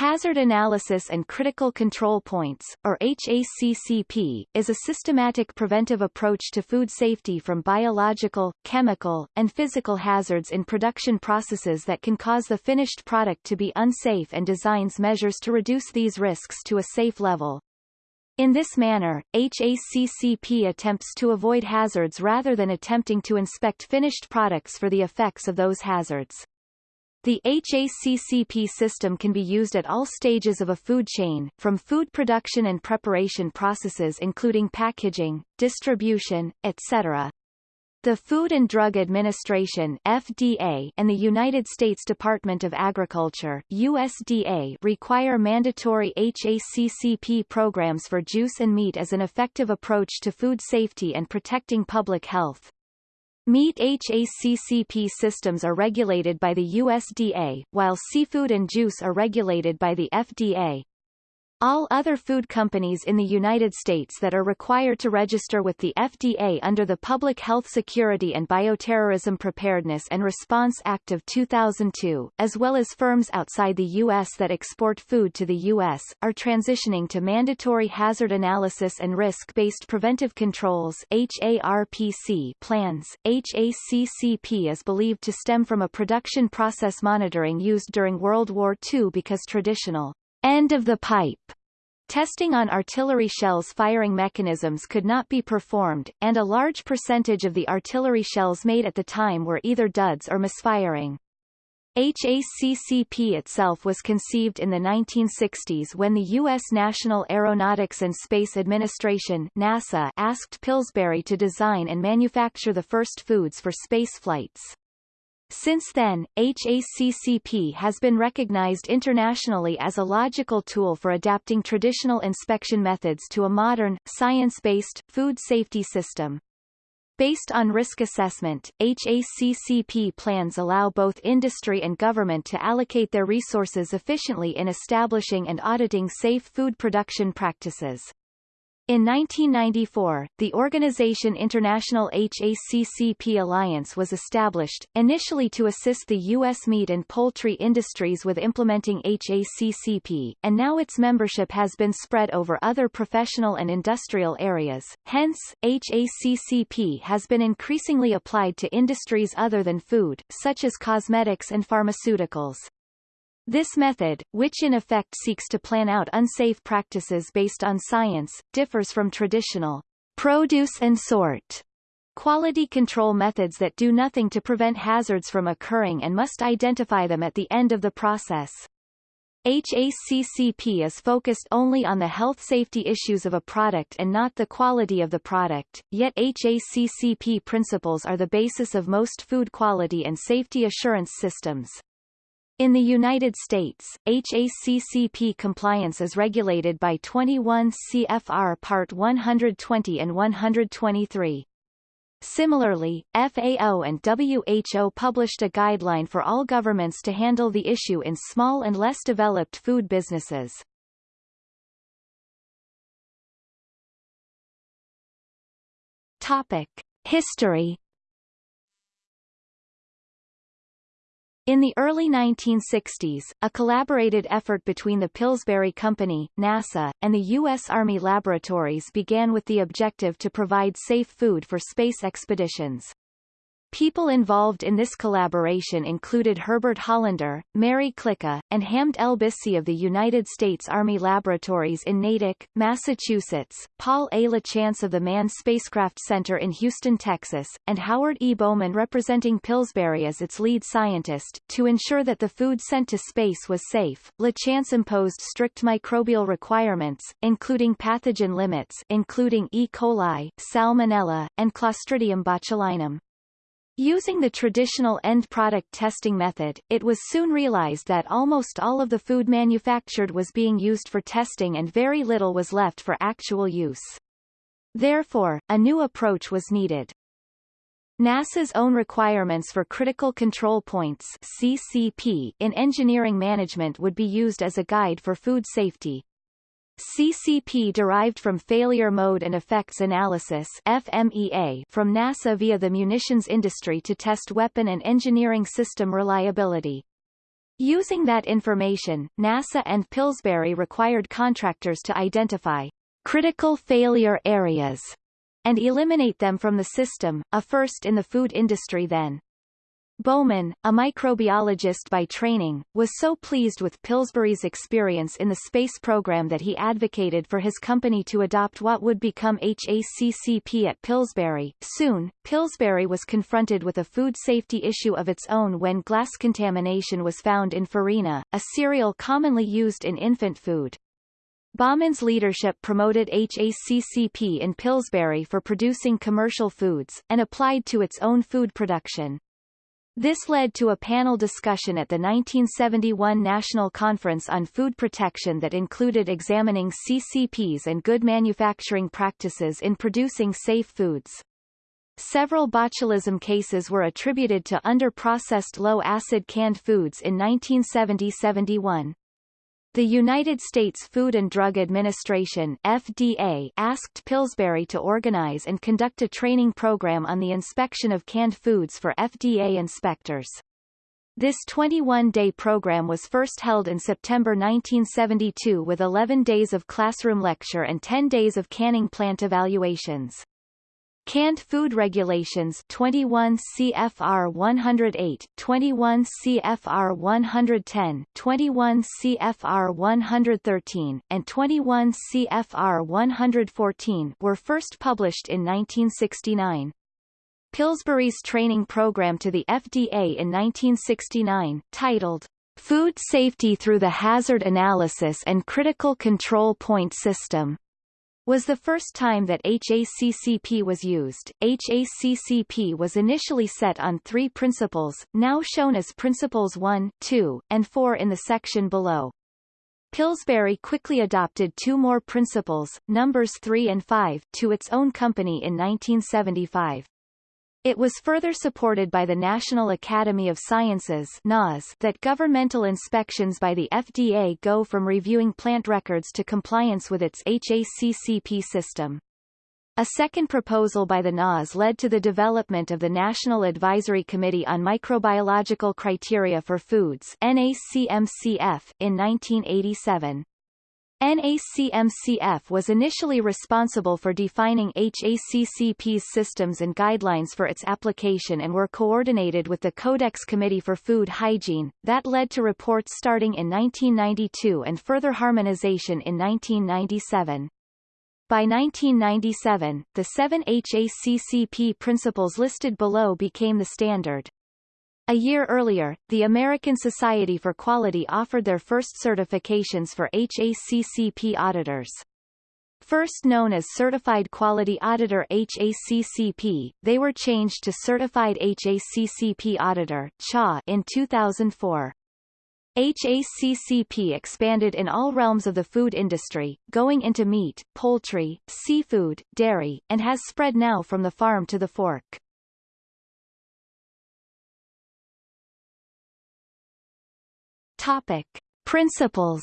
Hazard Analysis and Critical Control Points, or HACCP, is a systematic preventive approach to food safety from biological, chemical, and physical hazards in production processes that can cause the finished product to be unsafe and designs measures to reduce these risks to a safe level. In this manner, HACCP attempts to avoid hazards rather than attempting to inspect finished products for the effects of those hazards. The HACCP system can be used at all stages of a food chain, from food production and preparation processes including packaging, distribution, etc. The Food and Drug Administration FDA and the United States Department of Agriculture USDA require mandatory HACCP programs for juice and meat as an effective approach to food safety and protecting public health. Meat HACCP systems are regulated by the USDA, while seafood and juice are regulated by the FDA. All other food companies in the United States that are required to register with the FDA under the Public Health Security and Bioterrorism Preparedness and Response Act of 2002, as well as firms outside the U.S. that export food to the U.S., are transitioning to mandatory hazard analysis and risk-based preventive controls HARPC plans. HACCP is believed to stem from a production process monitoring used during World War II because traditional end of the pipe Testing on artillery shells firing mechanisms could not be performed, and a large percentage of the artillery shells made at the time were either duds or misfiring. HACCP itself was conceived in the 1960s when the U.S. National Aeronautics and Space Administration NASA asked Pillsbury to design and manufacture the first foods for space flights. Since then, HACCP has been recognized internationally as a logical tool for adapting traditional inspection methods to a modern, science-based, food safety system. Based on risk assessment, HACCP plans allow both industry and government to allocate their resources efficiently in establishing and auditing safe food production practices. In 1994, the organization International HACCP Alliance was established, initially to assist the U.S. meat and poultry industries with implementing HACCP, and now its membership has been spread over other professional and industrial areas. Hence, HACCP has been increasingly applied to industries other than food, such as cosmetics and pharmaceuticals. This method, which in effect seeks to plan out unsafe practices based on science, differs from traditional produce and sort quality control methods that do nothing to prevent hazards from occurring and must identify them at the end of the process. HACCP is focused only on the health safety issues of a product and not the quality of the product, yet HACCP principles are the basis of most food quality and safety assurance systems. In the United States, HACCP compliance is regulated by 21 CFR Part 120 and 123. Similarly, FAO and WHO published a guideline for all governments to handle the issue in small and less developed food businesses. Topic. History In the early 1960s, a collaborated effort between the Pillsbury Company, NASA, and the U.S. Army laboratories began with the objective to provide safe food for space expeditions. People involved in this collaboration included Herbert Hollander, Mary Klicka, and Hamed El-Bisi of the United States Army Laboratories in Natick, Massachusetts, Paul A. LaChance of the Manned Spacecraft Center in Houston, Texas, and Howard E. Bowman representing Pillsbury as its lead scientist. To ensure that the food sent to space was safe, LaChance imposed strict microbial requirements, including pathogen limits including E. coli, Salmonella, and Clostridium botulinum. Using the traditional end product testing method, it was soon realized that almost all of the food manufactured was being used for testing and very little was left for actual use. Therefore, a new approach was needed. NASA's own requirements for Critical Control Points CCP in engineering management would be used as a guide for food safety. CCP derived from Failure Mode and Effects Analysis FMEA from NASA via the munitions industry to test weapon and engineering system reliability. Using that information, NASA and Pillsbury required contractors to identify critical failure areas and eliminate them from the system, a first in the food industry then. Bowman, a microbiologist by training, was so pleased with Pillsbury's experience in the space program that he advocated for his company to adopt what would become HACCP at Pillsbury. Soon, Pillsbury was confronted with a food safety issue of its own when glass contamination was found in farina, a cereal commonly used in infant food. Bowman's leadership promoted HACCP in Pillsbury for producing commercial foods, and applied to its own food production. This led to a panel discussion at the 1971 National Conference on Food Protection that included examining CCPs and good manufacturing practices in producing safe foods. Several botulism cases were attributed to under-processed low-acid canned foods in 1970-71. The United States Food and Drug Administration FDA asked Pillsbury to organize and conduct a training program on the inspection of canned foods for FDA inspectors. This 21-day program was first held in September 1972 with 11 days of classroom lecture and 10 days of canning plant evaluations. Canned Food Regulations 21 CFR 108, 21 CFR 110, 21 CFR 113, and 21 CFR 114 were first published in 1969. Pillsbury's training program to the FDA in 1969, titled Food Safety Through the Hazard Analysis and Critical Control Point System, was the first time that HACCP was used. HACCP was initially set on three principles, now shown as Principles 1, 2, and 4 in the section below. Pillsbury quickly adopted two more principles, numbers 3 and 5, to its own company in 1975. It was further supported by the National Academy of Sciences NAS that governmental inspections by the FDA go from reviewing plant records to compliance with its HACCP system. A second proposal by the NAS led to the development of the National Advisory Committee on Microbiological Criteria for Foods NACMCF in 1987. NACMCF was initially responsible for defining HACCP's systems and guidelines for its application and were coordinated with the Codex Committee for Food Hygiene, that led to reports starting in 1992 and further harmonization in 1997. By 1997, the seven HACCP principles listed below became the standard. A year earlier, the American Society for Quality offered their first certifications for HACCP auditors. First known as Certified Quality Auditor HACCP, they were changed to Certified HACCP Auditor CHA in 2004. HACCP expanded in all realms of the food industry, going into meat, poultry, seafood, dairy, and has spread now from the farm to the fork. Topic. Principles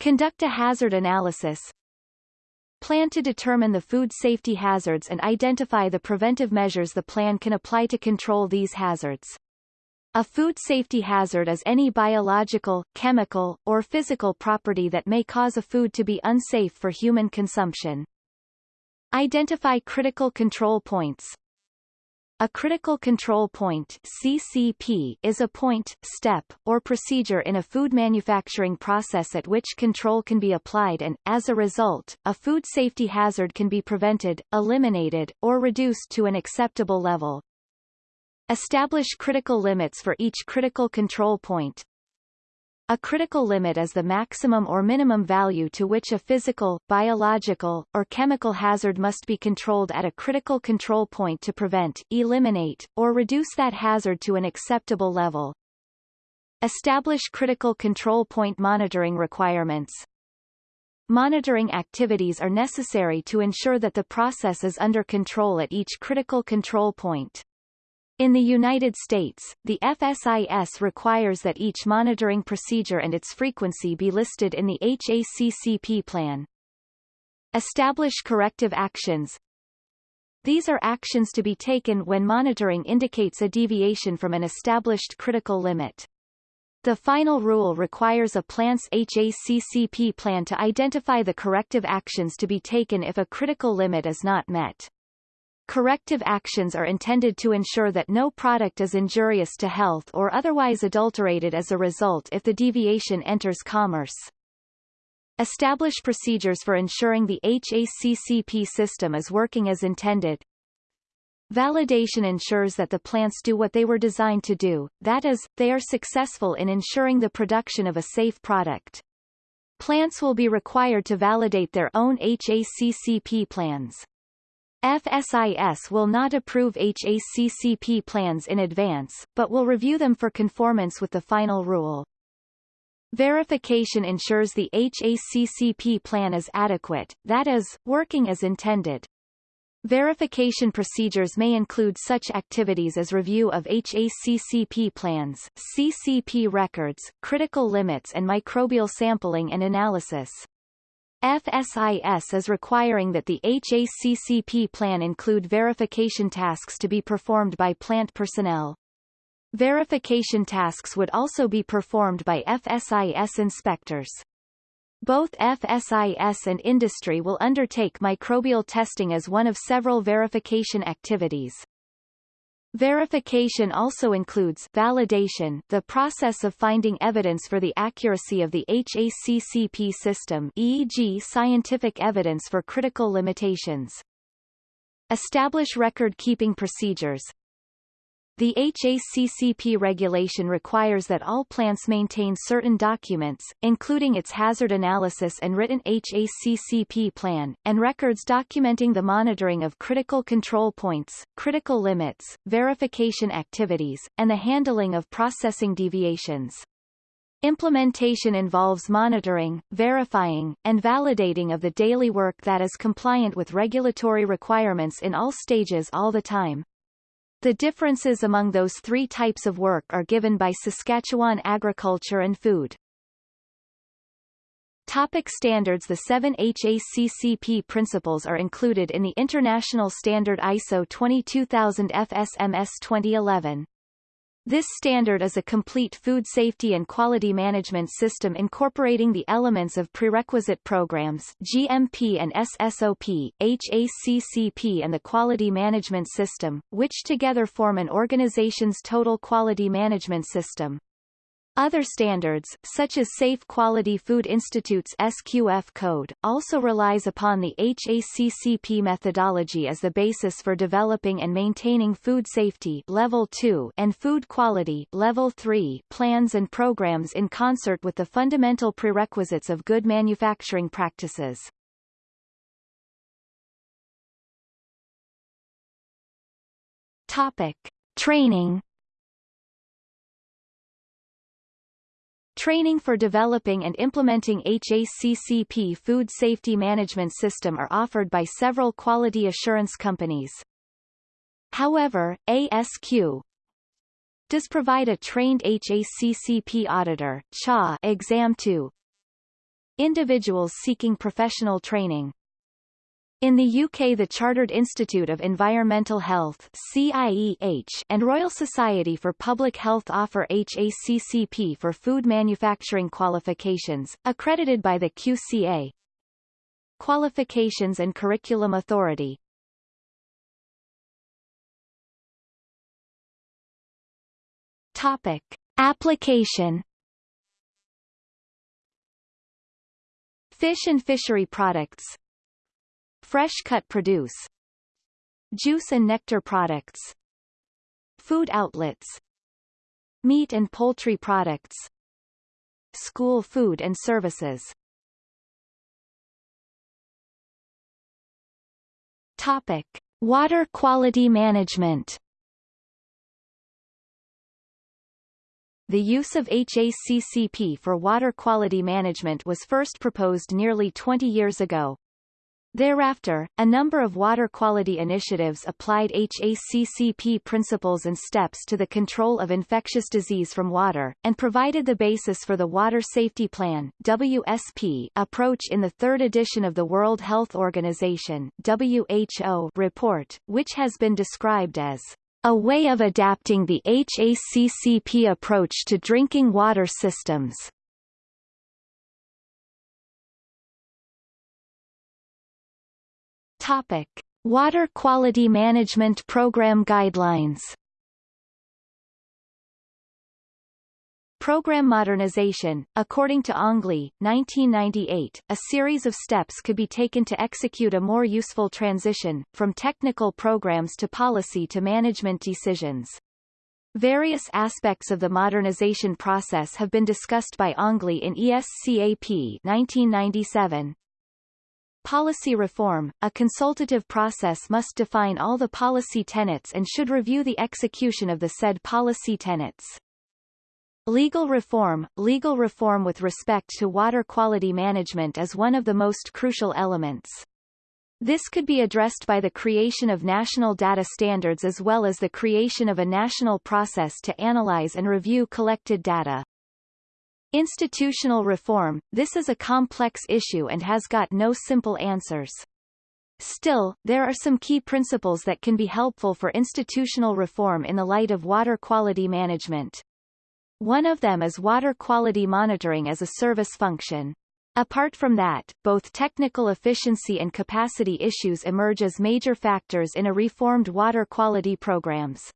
Conduct a hazard analysis. Plan to determine the food safety hazards and identify the preventive measures the plan can apply to control these hazards. A food safety hazard is any biological, chemical, or physical property that may cause a food to be unsafe for human consumption. Identify critical control points. A critical control point CCP is a point, step, or procedure in a food manufacturing process at which control can be applied and, as a result, a food safety hazard can be prevented, eliminated, or reduced to an acceptable level. Establish critical limits for each critical control point, a critical limit is the maximum or minimum value to which a physical, biological, or chemical hazard must be controlled at a critical control point to prevent, eliminate, or reduce that hazard to an acceptable level. Establish critical control point monitoring requirements. Monitoring activities are necessary to ensure that the process is under control at each critical control point. In the United States, the FSIS requires that each monitoring procedure and its frequency be listed in the HACCP plan. Establish corrective actions. These are actions to be taken when monitoring indicates a deviation from an established critical limit. The final rule requires a plant's HACCP plan to identify the corrective actions to be taken if a critical limit is not met. Corrective actions are intended to ensure that no product is injurious to health or otherwise adulterated as a result if the deviation enters commerce. Establish procedures for ensuring the HACCP system is working as intended. Validation ensures that the plants do what they were designed to do, that is, they are successful in ensuring the production of a safe product. Plants will be required to validate their own HACCP plans. FSIS will not approve HACCP plans in advance, but will review them for conformance with the final rule. Verification ensures the HACCP plan is adequate, that is, working as intended. Verification procedures may include such activities as review of HACCP plans, CCP records, critical limits and microbial sampling and analysis. FSIS is requiring that the HACCP plan include verification tasks to be performed by plant personnel. Verification tasks would also be performed by FSIS inspectors. Both FSIS and industry will undertake microbial testing as one of several verification activities. Verification also includes validation the process of finding evidence for the accuracy of the HACCP system e.g. scientific evidence for critical limitations. Establish record-keeping procedures, the HACCP regulation requires that all plants maintain certain documents, including its hazard analysis and written HACCP plan, and records documenting the monitoring of critical control points, critical limits, verification activities, and the handling of processing deviations. Implementation involves monitoring, verifying, and validating of the daily work that is compliant with regulatory requirements in all stages all the time. The differences among those three types of work are given by Saskatchewan Agriculture and Food. Topic standards The seven HACCP principles are included in the International Standard ISO 22000 FSMS 2011. This standard is a complete food safety and quality management system incorporating the elements of prerequisite programs GMP and SSOP, HACCP and the quality management system, which together form an organization's total quality management system. Other standards, such as Safe Quality Food Institute's SQF code, also relies upon the HACCP methodology as the basis for developing and maintaining food safety level 2 and food quality level 3 plans and programs in concert with the fundamental prerequisites of good manufacturing practices. Topic: Training Training for developing and implementing HACCP food safety management system are offered by several quality assurance companies. However, ASQ does provide a trained HACCP auditor CHA exam to individuals seeking professional training. In the UK the Chartered Institute of Environmental Health CIEH and Royal Society for Public Health offer HACCP for food manufacturing qualifications, accredited by the QCA. Qualifications and Curriculum Authority Topic. Application Fish and fishery products Fresh-cut produce. Juice and nectar products. Food outlets. Meat and poultry products. School food and services. Topic. Water quality management. The use of HACCP for water quality management was first proposed nearly 20 years ago, Thereafter, a number of water quality initiatives applied HACCP principles and steps to the control of infectious disease from water, and provided the basis for the Water Safety Plan WSP approach in the third edition of the World Health Organization WHO report, which has been described as a way of adapting the HACCP approach to drinking water systems. Topic: Water Quality Management Program Guidelines. Program modernization. According to Ongley, 1998, a series of steps could be taken to execute a more useful transition, from technical programs to policy to management decisions. Various aspects of the modernization process have been discussed by Ongley in ESCAP 1997, Policy reform, a consultative process must define all the policy tenets and should review the execution of the said policy tenets. Legal reform Legal reform with respect to water quality management is one of the most crucial elements. This could be addressed by the creation of national data standards as well as the creation of a national process to analyze and review collected data. Institutional reform, this is a complex issue and has got no simple answers. Still, there are some key principles that can be helpful for institutional reform in the light of water quality management. One of them is water quality monitoring as a service function. Apart from that, both technical efficiency and capacity issues emerge as major factors in a reformed water quality programs.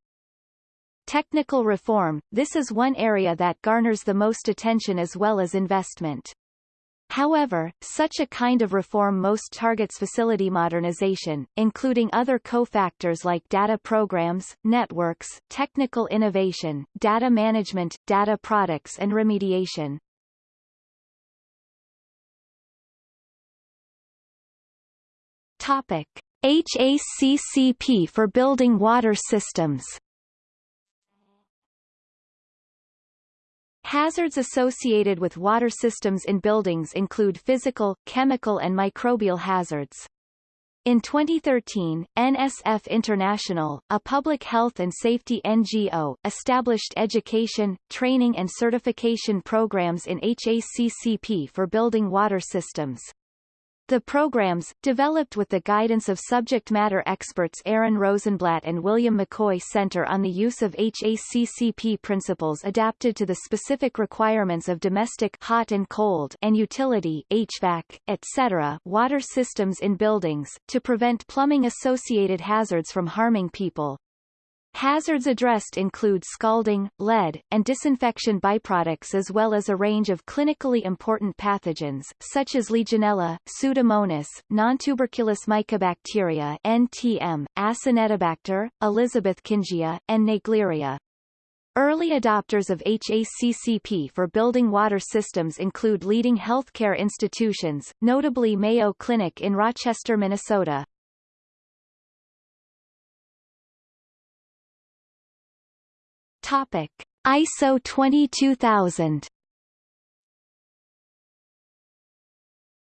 Technical reform, this is one area that garners the most attention as well as investment. However, such a kind of reform most targets facility modernization, including other cofactors like data programs, networks, technical innovation, data management, data products and remediation. Topic. HACCP for building water systems Hazards associated with water systems in buildings include physical, chemical and microbial hazards. In 2013, NSF International, a public health and safety NGO, established education, training and certification programs in HACCP for building water systems. The programs, developed with the guidance of subject matter experts Aaron Rosenblatt and William McCoy Center on the use of HACCP principles adapted to the specific requirements of domestic hot and cold and utility HVAC, etc. water systems in buildings, to prevent plumbing-associated hazards from harming people. Hazards addressed include scalding, lead, and disinfection byproducts as well as a range of clinically important pathogens, such as Legionella, Pseudomonas, nontuberculous mycobacteria NTM, Acinetobacter, Elizabethkingia, and Naegleria. Early adopters of HACCP for building water systems include leading healthcare institutions, notably Mayo Clinic in Rochester, Minnesota, Topic: ISO 22000.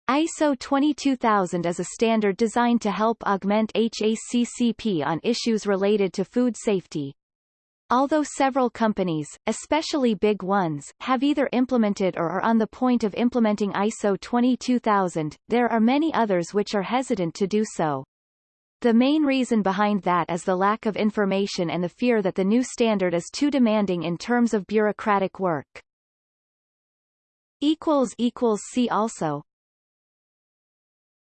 ISO 22000 is a standard designed to help augment HACCP on issues related to food safety. Although several companies, especially big ones, have either implemented or are on the point of implementing ISO 22000, there are many others which are hesitant to do so. The main reason behind that is the lack of information and the fear that the new standard is too demanding in terms of bureaucratic work. See also